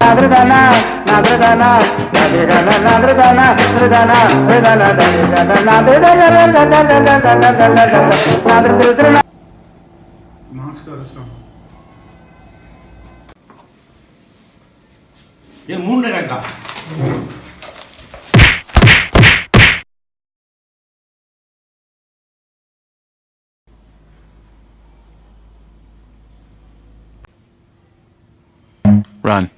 నాదృదన నాదృదన నాదృదన నాదృదన నాదృదన నాదృదన నాదృదన marks కలుస్తాం ஏன் Run.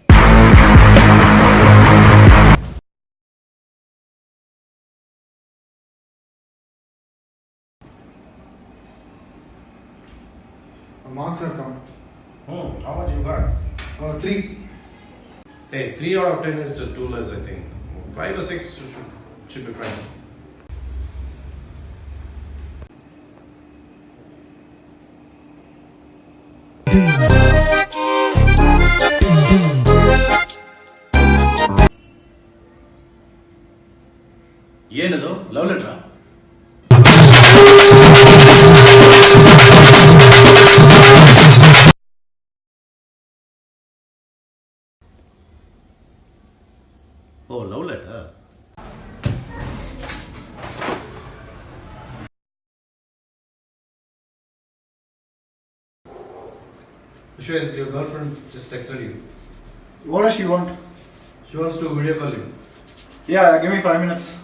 Marks are come. Hmm, how much you got? Uh, three. Hey, three out of ten is too less, I think. Five or six should, be fine. Damn. ಏನದು love ಲೆಟ್ರಾ ಓ love letter Vishwas, your girlfriend just texted you. What does she want? She wants to video call you. Yeah, give me five minutes.